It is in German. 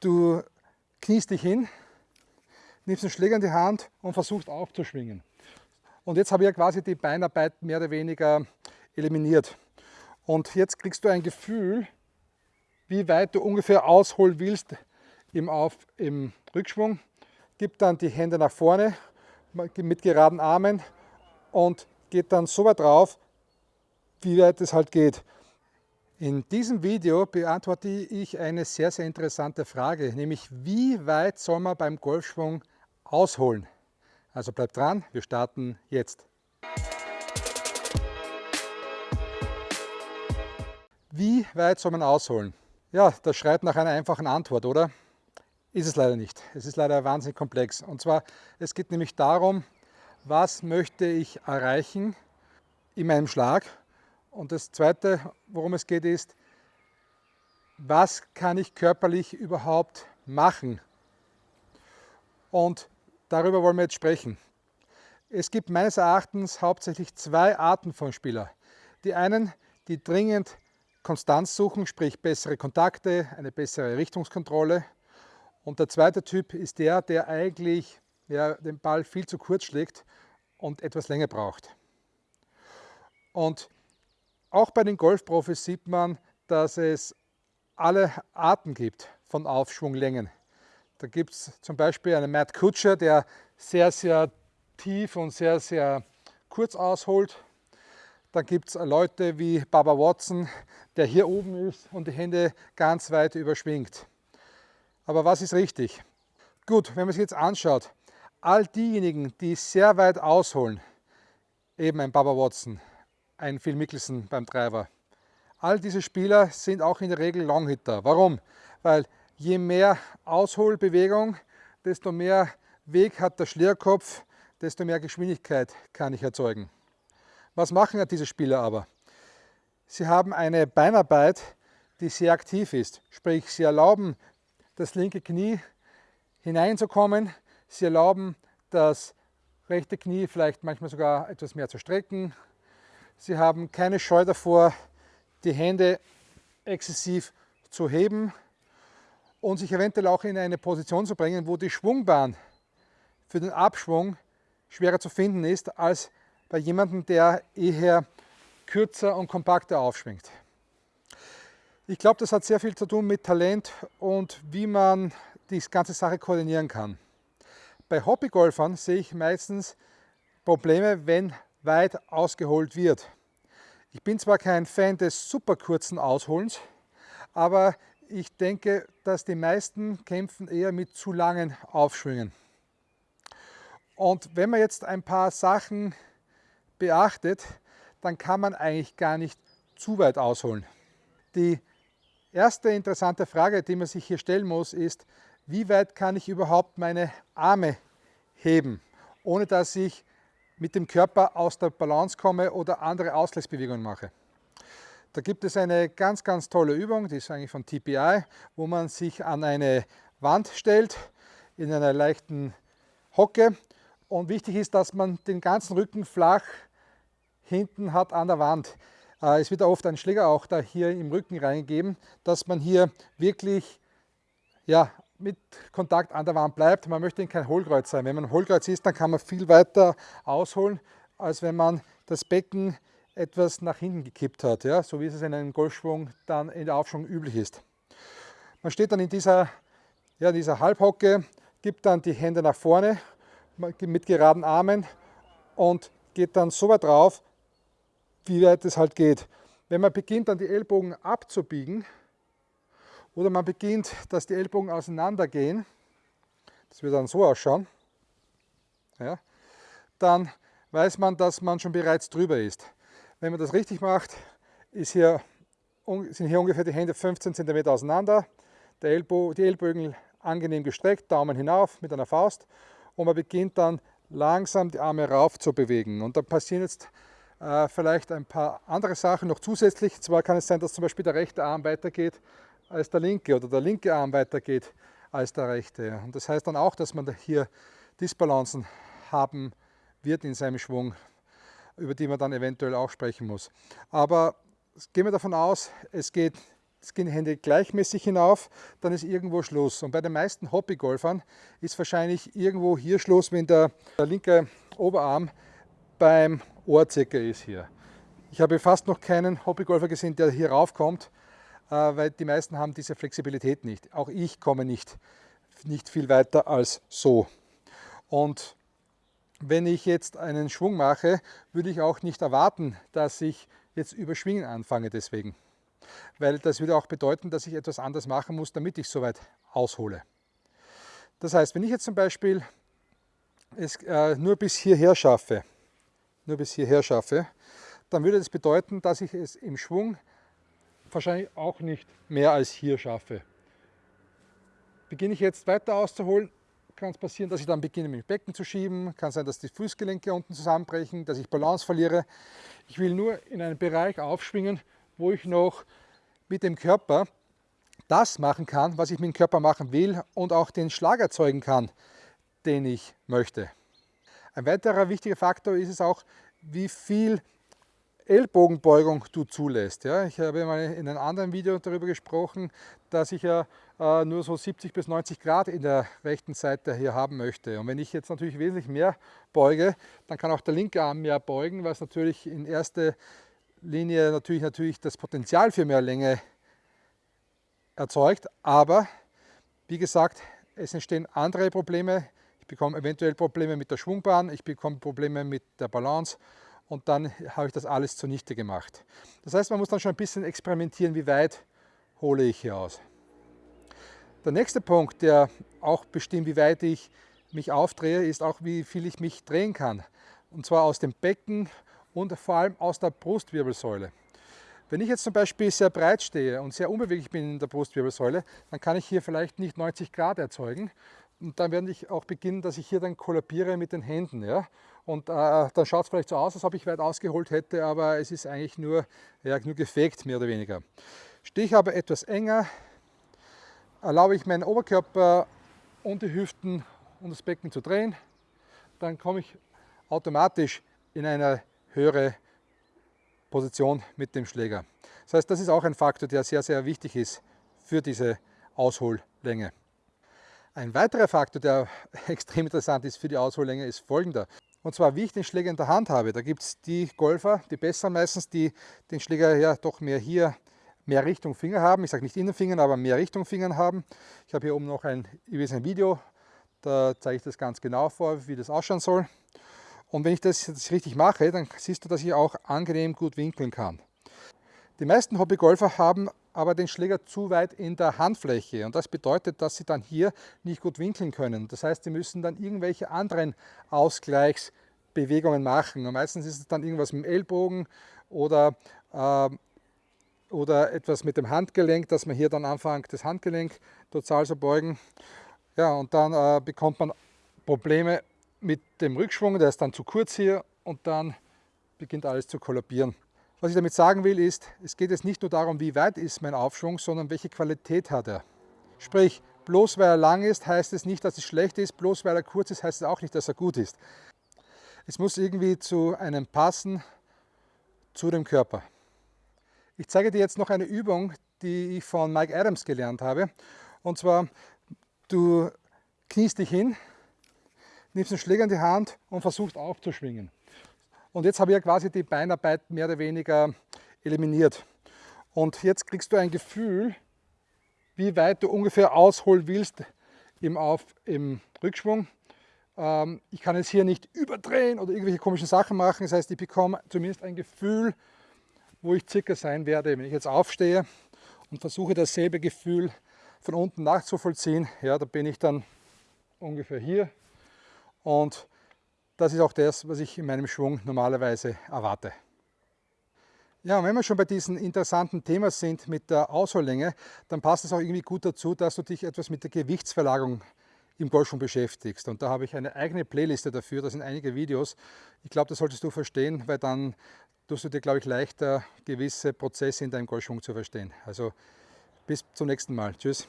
Du kniest dich hin, nimmst den Schläger in die Hand und versuchst aufzuschwingen. Und jetzt habe ich ja quasi die Beinarbeit mehr oder weniger eliminiert. Und jetzt kriegst du ein Gefühl, wie weit du ungefähr ausholen willst im, Auf, im Rückschwung. Gib dann die Hände nach vorne mit geraden Armen und geht dann so weit drauf, wie weit es halt geht. In diesem Video beantworte ich eine sehr, sehr interessante Frage, nämlich wie weit soll man beim Golfschwung ausholen? Also bleibt dran, wir starten jetzt. Wie weit soll man ausholen? Ja, das schreit nach einer einfachen Antwort, oder? Ist es leider nicht. Es ist leider wahnsinnig komplex. Und zwar, es geht nämlich darum, was möchte ich erreichen in meinem Schlag. Und das Zweite, worum es geht, ist, was kann ich körperlich überhaupt machen? Und darüber wollen wir jetzt sprechen. Es gibt meines Erachtens hauptsächlich zwei Arten von Spieler. Die einen, die dringend Konstanz suchen, sprich bessere Kontakte, eine bessere Richtungskontrolle. Und der zweite Typ ist der, der eigentlich ja, den Ball viel zu kurz schlägt und etwas länger braucht. Und auch bei den Golfprofis sieht man, dass es alle Arten gibt von Aufschwunglängen. Da gibt es zum Beispiel einen Matt Kutscher, der sehr, sehr tief und sehr, sehr kurz ausholt. Dann gibt es Leute wie Baba Watson, der hier oben ist und die Hände ganz weit überschwingt. Aber was ist richtig? Gut, wenn man sich jetzt anschaut, all diejenigen, die sehr weit ausholen, eben ein Baba Watson, ein Phil Mickelson beim Driver, all diese Spieler sind auch in der Regel Longhitter. Warum? Weil je mehr Ausholbewegung, desto mehr Weg hat der Schlierkopf, desto mehr Geschwindigkeit kann ich erzeugen. Was machen diese Spieler aber? Sie haben eine Beinarbeit, die sehr aktiv ist. Sprich, sie erlauben das linke Knie hineinzukommen. Sie erlauben das rechte Knie vielleicht manchmal sogar etwas mehr zu strecken. Sie haben keine Scheu davor, die Hände exzessiv zu heben und sich eventuell auch in eine Position zu bringen, wo die Schwungbahn für den Abschwung schwerer zu finden ist als bei jemandem, der eher kürzer und kompakter aufschwingt. Ich glaube, das hat sehr viel zu tun mit Talent und wie man die ganze Sache koordinieren kann. Bei Hobbygolfern sehe ich meistens Probleme, wenn weit ausgeholt wird. Ich bin zwar kein Fan des super kurzen Ausholens, aber ich denke, dass die meisten kämpfen eher mit zu langen Aufschwüngen. Und wenn man jetzt ein paar Sachen beachtet, dann kann man eigentlich gar nicht zu weit ausholen. Die erste interessante Frage, die man sich hier stellen muss, ist, wie weit kann ich überhaupt meine Arme heben, ohne dass ich mit dem Körper aus der Balance komme oder andere Ausgleichsbewegungen mache. Da gibt es eine ganz, ganz tolle Übung, die ist eigentlich von TPI, wo man sich an eine Wand stellt, in einer leichten Hocke. Und wichtig ist, dass man den ganzen Rücken flach hinten hat an der Wand. Äh, es wird oft ein Schläger auch da hier im Rücken reingegeben, dass man hier wirklich ja, mit Kontakt an der Wand bleibt. Man möchte kein Hohlkreuz sein. Wenn man ein Hohlkreuz ist, dann kann man viel weiter ausholen, als wenn man das Becken etwas nach hinten gekippt hat, ja, so wie es in einem Golfschwung dann in der Aufschwung üblich ist. Man steht dann in dieser, ja, dieser Halbhocke, gibt dann die Hände nach vorne mit geraden Armen und geht dann so weit drauf, wie weit es halt geht. Wenn man beginnt, dann die Ellbogen abzubiegen oder man beginnt, dass die Ellbogen auseinandergehen, das wird dann so ausschauen, ja, dann weiß man, dass man schon bereits drüber ist. Wenn man das richtig macht, ist hier, sind hier ungefähr die Hände 15 cm auseinander, der Ellbo, die Ellbogen angenehm gestreckt, Daumen hinauf mit einer Faust und man beginnt dann langsam die Arme rauf zu bewegen. Und dann passieren jetzt äh, vielleicht ein paar andere Sachen noch zusätzlich. Zwar kann es sein, dass zum Beispiel der rechte Arm weitergeht als der linke oder der linke Arm weitergeht als der rechte. Und das heißt dann auch, dass man hier Disbalancen haben wird in seinem Schwung, über die man dann eventuell auch sprechen muss. Aber gehen wir davon aus, es geht es gehen Hände gleichmäßig hinauf, dann ist irgendwo Schluss. Und bei den meisten Hobbygolfern ist wahrscheinlich irgendwo hier Schluss, wenn der, der linke Oberarm beim Ohr circa ist hier. Ich habe fast noch keinen Hobbygolfer gesehen, der hier raufkommt, weil die meisten haben diese Flexibilität nicht. Auch ich komme nicht, nicht viel weiter als so. Und wenn ich jetzt einen Schwung mache, würde ich auch nicht erwarten, dass ich jetzt überschwingen anfange deswegen weil das würde auch bedeuten, dass ich etwas anders machen muss, damit ich soweit aushole. Das heißt, wenn ich jetzt zum Beispiel es äh, nur bis hierher schaffe, nur bis hierher schaffe, dann würde das bedeuten, dass ich es im Schwung wahrscheinlich auch nicht mehr als hier schaffe. Beginne ich jetzt weiter auszuholen, kann es passieren, dass ich dann beginne dem Becken zu schieben, kann sein, dass die Fußgelenke unten zusammenbrechen, dass ich Balance verliere. Ich will nur in einen Bereich aufschwingen, wo ich noch mit dem Körper das machen kann, was ich mit dem Körper machen will und auch den Schlag erzeugen kann, den ich möchte. Ein weiterer wichtiger Faktor ist es auch, wie viel Ellbogenbeugung du zulässt. Ja, ich habe in einem anderen Video darüber gesprochen, dass ich ja äh, nur so 70 bis 90 Grad in der rechten Seite hier haben möchte. Und wenn ich jetzt natürlich wesentlich mehr beuge, dann kann auch der linke Arm mehr beugen, was natürlich in erster Linie natürlich, natürlich das Potenzial für mehr Länge erzeugt, aber wie gesagt, es entstehen andere Probleme. Ich bekomme eventuell Probleme mit der Schwungbahn, ich bekomme Probleme mit der Balance und dann habe ich das alles zunichte gemacht. Das heißt, man muss dann schon ein bisschen experimentieren, wie weit hole ich hier aus. Der nächste Punkt, der auch bestimmt, wie weit ich mich aufdrehe, ist auch, wie viel ich mich drehen kann. Und zwar aus dem Becken und vor allem aus der Brustwirbelsäule. Wenn ich jetzt zum Beispiel sehr breit stehe und sehr unbeweglich bin in der Brustwirbelsäule, dann kann ich hier vielleicht nicht 90 Grad erzeugen. Und dann werde ich auch beginnen, dass ich hier dann kollabiere mit den Händen. Ja? Und äh, dann schaut es vielleicht so aus, als ob ich weit ausgeholt hätte, aber es ist eigentlich nur, ja, nur gefegt, mehr oder weniger. Stehe ich aber etwas enger, erlaube ich meinen Oberkörper und die Hüften und das Becken zu drehen, dann komme ich automatisch in eine höhere Position mit dem Schläger. Das heißt, das ist auch ein Faktor, der sehr, sehr wichtig ist für diese Aushollänge. Ein weiterer Faktor, der extrem interessant ist für die Aushollänge, ist folgender. Und zwar, wie ich den Schläger in der Hand habe. Da gibt es die Golfer, die besseren meistens, die den Schläger ja doch mehr hier, mehr Richtung Finger haben. Ich sage nicht Innenfingern, aber mehr Richtung Fingern haben. Ich habe hier oben noch ein, ein Video, da zeige ich das ganz genau vor, wie das ausschauen soll. Und wenn ich das jetzt richtig mache, dann siehst du, dass ich auch angenehm gut winkeln kann. Die meisten Hobbygolfer haben aber den Schläger zu weit in der Handfläche und das bedeutet, dass sie dann hier nicht gut winkeln können. Das heißt, sie müssen dann irgendwelche anderen Ausgleichsbewegungen machen. Und meistens ist es dann irgendwas mit dem Ellbogen oder, äh, oder etwas mit dem Handgelenk, dass man hier dann anfängt, das Handgelenk total zu beugen. Ja, und dann äh, bekommt man Probleme mit dem Rückschwung, der ist dann zu kurz hier und dann beginnt alles zu kollabieren. Was ich damit sagen will ist, es geht jetzt nicht nur darum, wie weit ist mein Aufschwung, sondern welche Qualität hat er. Sprich, bloß weil er lang ist, heißt es nicht, dass es schlecht ist, bloß weil er kurz ist, heißt es auch nicht, dass er gut ist. Es muss irgendwie zu einem passen, zu dem Körper. Ich zeige dir jetzt noch eine Übung, die ich von Mike Adams gelernt habe. Und zwar, du kniest dich hin, nimmst den Schläger in die Hand und versuchst aufzuschwingen. Und jetzt habe ich ja quasi die Beinarbeit mehr oder weniger eliminiert. Und jetzt kriegst du ein Gefühl, wie weit du ungefähr ausholen willst im, Auf, im Rückschwung. Ähm, ich kann jetzt hier nicht überdrehen oder irgendwelche komischen Sachen machen. Das heißt, ich bekomme zumindest ein Gefühl, wo ich circa sein werde. Wenn ich jetzt aufstehe und versuche dasselbe Gefühl von unten nachzuvollziehen, ja, da bin ich dann ungefähr hier und das ist auch das, was ich in meinem Schwung normalerweise erwarte. Ja, und wenn wir schon bei diesem interessanten Thema sind mit der Aushollänge, dann passt es auch irgendwie gut dazu, dass du dich etwas mit der Gewichtsverlagerung im Golfschwung beschäftigst. Und da habe ich eine eigene Playliste dafür, da sind einige Videos. Ich glaube, das solltest du verstehen, weil dann tust du dir, glaube ich, leichter gewisse Prozesse in deinem Golfschwung zu verstehen. Also bis zum nächsten Mal. Tschüss.